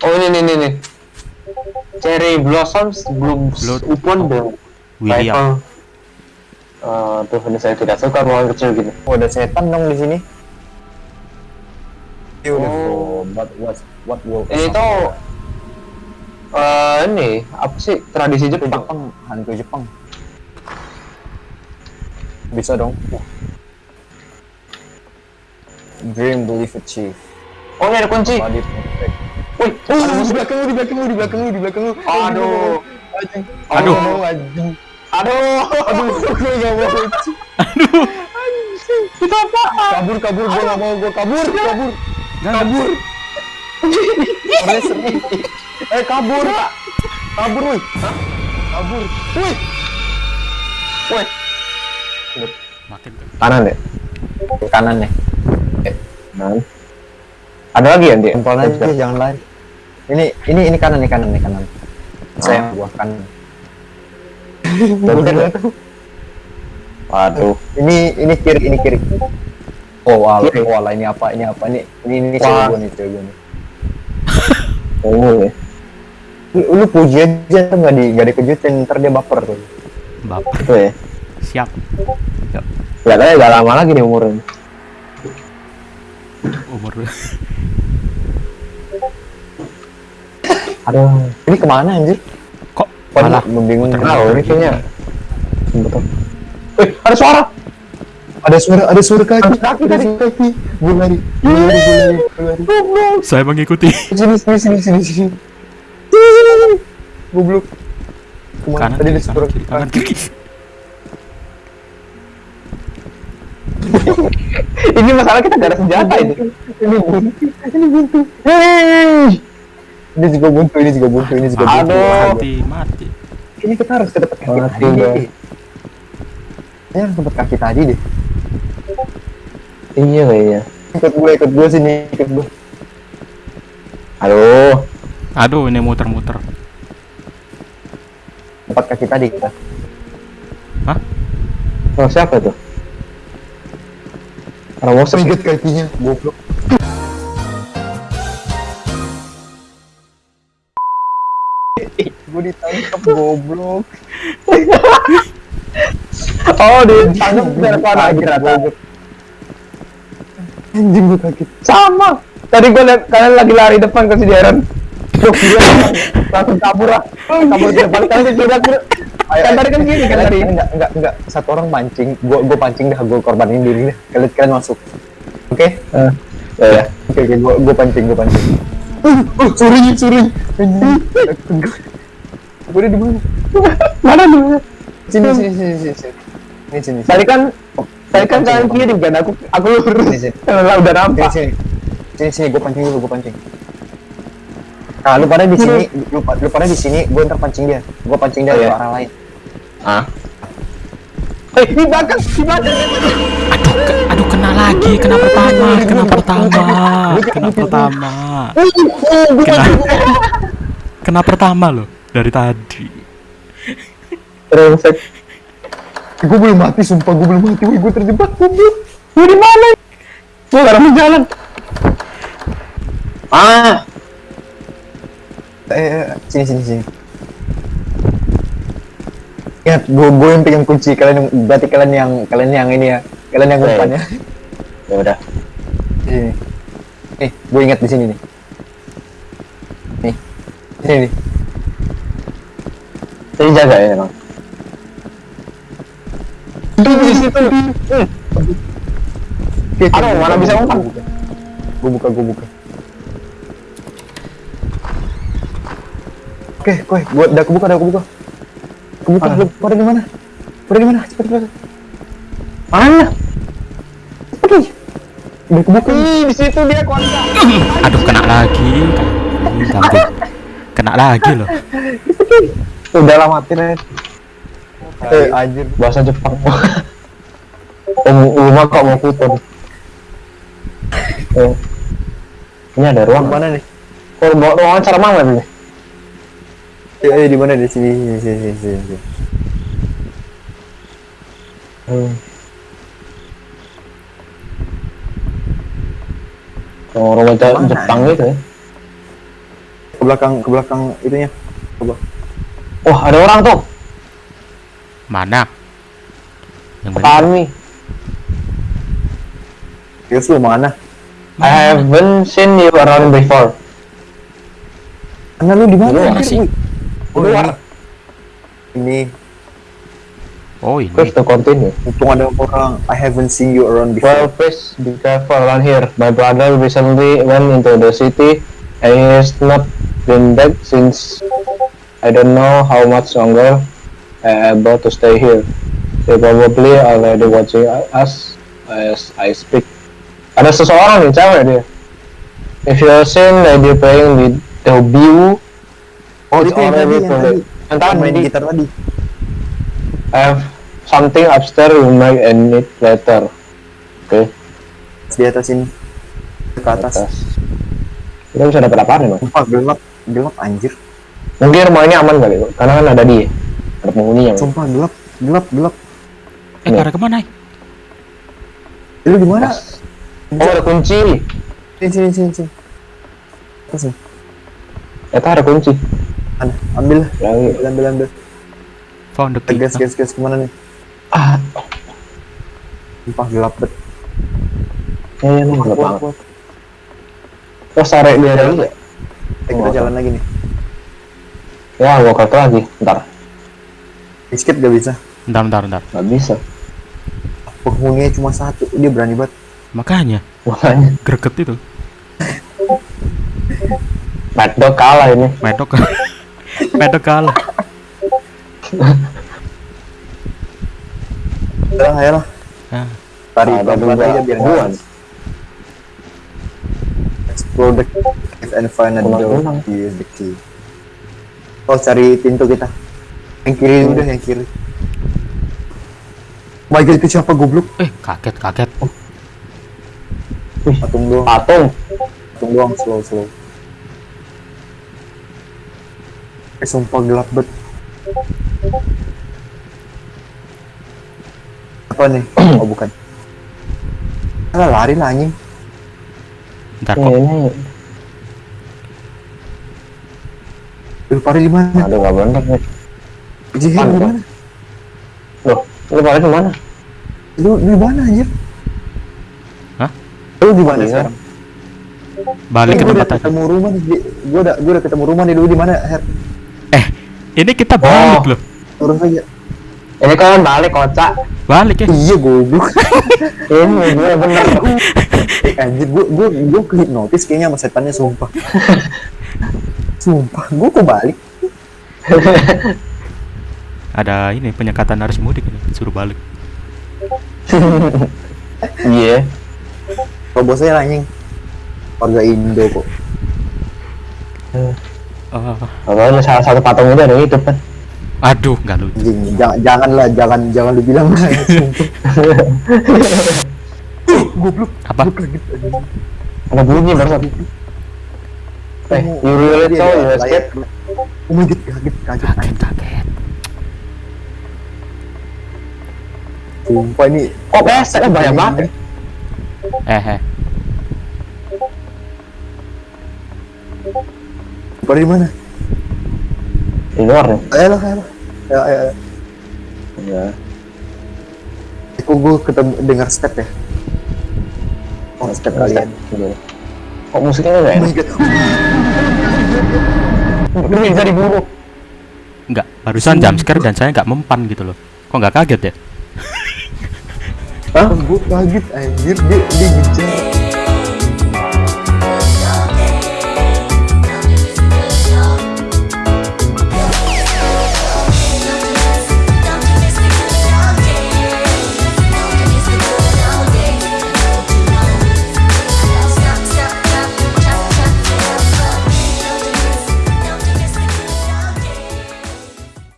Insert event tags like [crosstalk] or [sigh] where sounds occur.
nih nih nih nih. Cherry blossoms belum Blood- upon the William. rifle. Eh, tuh ini saya tidak suka ruangan kecil gini. Oh, ada setan dong di sini. Oh. Beautiful. What what will Ini tuh eh ini apa sih tradisi Jepang? Jepang, hantu Jepang. Bisa dong. Dream belief achieve. Oh ini ada kunci. Body Wih, Oh, ada di musuh. belakangmu, di belakangmu, di belakangmu, di belakangmu. Aduh. Anjing. Aduh. Oh, anjing. Aduh. Aduh, gue gak mau. Aduh. Itu apa? Kabur, kabur, gue gak mau, gue kabur, kabur, kabur. Eh, kabur. Kabur, woi. Kabur. Woi. Wih, Makin kanan deh. Kanan nih. Kanan. Ada lagi ya, Di? Tempel aja, jangan lari. Ini, ini, ini kanan nih, kanan nih, kanan. Saya gua kanan. Bener. Waduh. Ini, ini kiri, ini kiri. Oh, wala, Kiri. wala, ini apa, ini apa, ini, ini, ini cewek gua nih, cewek gua nih. [laughs] Oh, ya. Lu, lu puji aja tuh nggak di nggak dikejutin ntar dia baper tuh Baper. Itu ya. Siap. Yuk, Kelihatannya gak lama lagi nih umurnya. umur [laughs] Aduh. ini ke mana anjir? Kok malah lu bingung muter- Tahu ini kayaknya. Betul. Eh, ada suara. ada suara ada suara kaki. Kaki tadi. kaki. Gue lari gue lari gue lari gue lari. Saya mengikuti. Sini sini sini sini sini goblok. Ke mana? Kanan tadi ada suara kanan kiri kanan kiri. [laughs] Ini masalah kita gak ada senjata ini. ini buntu ini buntu hei ini juga buntu ini juga buntu ini juga buntu Aduh. mati mati ini kita harus ke tempat kaki Mati tadi deh ini harus tempat kaki tadi deh Iya kayaknya. ikut gue ikut gue sini ikut gue Aduh. aduh ini muter-muter tempat kaki tadi kita hah Oh, siapa tuh? Orang Moses. Ingat kakinya goblok gue ditangkap goblok Oh, ditangkap dari mana kira-kira? anjing gue kaget Sama. Tadi gue liat kalian lagi lari depan ke si Darren. Langsung kabur lah. Kabur ke depan kalian ke kiri. Kan tadi kan gini kan tadi. enggak enggak enggak satu orang mancing gue gue pancing dah gue korbanin diri dah kalian kalian masuk oke Eh, Ya, ya. oke oke gue gue pancing gue pancing uh, suri gue di mana Mana dulu? sini sini sini sini sini. Ini sini Tadi kan tadi kan kalian kiri kan aku aku lurus. Udah nampak. sini sini. Sini gue pancing dulu gue pancing. Nah lu pada di sini lu, lu pada di sini gue ntar pancing dia. Gue pancing dia Oh, ke iya. arah lain. Ah. Eh, di belakang, di belakang. aduh ke- aduh kena lagi. Kena pertama kena pertama kena pertama. Kena kena pertama loh dari tadi. Terus gue belum mati sumpah gue belum mati. Gue terjebak goblok. Gue di mana? Gue gak ada jalan. Ah, eh eh, sini sini sini ingat gue gue yang pegang kunci kalian yang berarti kalian yang kalian yang ini ya kalian yang umpan ya ya udah. sini nih gue ingat di sini nih nih sini nih Saya jaga ya emang. Itu di situ. Oke, oke, Aduh, mana bisa umpan? buka. gue buka gue buka oke koi gue udah kebuka udah kebuka kebuka Ah. lu pada di mana pada di mana cepet cepet Mana? cepet udah kebuka Ih, di situ dia kontak. aduh kena lagi Ganti. kena lagi loh Udah lah mati nih. eh anjir Bahasa Jepang. Om rumah kok mau putar. Eh. Ini ada ruang mana nih Oh, mau ruangan cara mana nih? Eh, eh di mana di sini sini sini sini, sini, sini. Hmm. Oh, rumah Mana? Jepang gitu ya. Ke belakang, ke belakang itunya. Coba. Wah, ada orang tuh. Mana? Yang. Kami. Terus lu mana? I haven't seen you around before. Karena lu di mana? Lu mana sih? Wih. Oh, Luar. Ini, Oh ini. Please to continue. untung ada orang. I haven't seen you around Well, before. please be careful around here. My brother recently went into the city and he has not been back since. I don't know how much longer I am able to stay here. They probably already watching us as I speak. Ada seseorang nih, cewek dia. If you are seen lady playing with the view, Oh, itu yang tadi, yang tadi. Yang Yang main tadi, gitar tadi. I have something upstairs you might need later. Oke. Di atas ini. Ke atas. atas. Kita bisa dapat apaan nih, Bang? Sumpah gelap, gelap anjir. Mungkin rumah ini aman kali, Bang. Karena kan ada dia. Ada penghuninya, Bang. Sumpah gelap, gelap, gelap. Eh pada ke mana? eh? Eh, Lu di mana? Oh, ada kunci. Sini, sini, sini, sini. Atas nih. Ternyata ada kunci. Mana? Ambil lah. Ambil, ambil, ambil. Found the key. Gas, gas, gas ke mana nih? Ah, Sumpah gelap bet. ya, ya, nih, gelap banget. kuat. Terus tarik dia lagi ya? Eh, kita jalan lagi nih. Ya, gua kata lagi. Ntar. Biscuit gak bisa. Bentar, bentar, bentar. Nggak bisa. Penghuninya cuma satu. Dia berani banget. Makanya Makanya. greget itu. Mad Dog kalah ini. Medok. Medok [laughs] kalah. Udah, ayolah. Ah, Tarik Ada dua aja biar buan. Explore the cave and find a door. Use the key. Oh, cari pintu kita. Yang kiri udah, yang kiri. Oh my god, itu siapa goblok? eh kaget kaget. Patung doang, Patung. patung doang, slow, slow. Eh, sumpah gelap bet. Apa nih? [clears throat] Oh, bukan. Alah, lari lah anjing. Ini, kok. ini. Lu pari di mana? Aduh, nggak bener nih. Jihin Pan, di mana? Loh, lu pada ke mana? Lu di mana anjir? Hah? Lu di mana Iya. sekarang? Balik Eh, ke tempat tadi. ketemu rumah nih. Di- Gua udah gua udah ketemu rumah nih. Lu di mana, Her? Eh, ini kita balik Oh. loh. Urus aja. Ini kan balik kocak. Balik ya. Iya, goblok. [laughs] Ini gue bener. eh, anjir, gua gua gua kehipnotis kayaknya sama setannya sumpah. [laughs] sumpah, gua kok balik? [laughs] Ada ini penyekatan arus mudik ini. Suruh balik. Iya. Kalau bosnya anjing. Warga Indo kok. Oh, Kalau salah satu patung itu ada yang hidup kan. aduh, nggak lucu. Jangan janganlah, jangan jangan lu bilang lah. [laughs] sumpah. Goblok. Apa? Ada bunyi barusan. Eh, you really ada you escape? Oh my god, kaget, kaget. Kaget kaget. Sumpah ini Kok pesek banyak banget? Eh, eh. Pada di mana? Di luar nih. Ayolah, ayolah. Ayo, ayo, ayo. Ya. Kok gue ketemu dengar step ya? Oh, step kalian. Gitu. Kok musiknya nggak Oh enak? my god. Lu bisa diburu. Enggak, barusan jam scare dan saya nggak mempan gitu loh. Kok nggak kaget ya? Hah? Gue kaget anjir dia dia ngejar.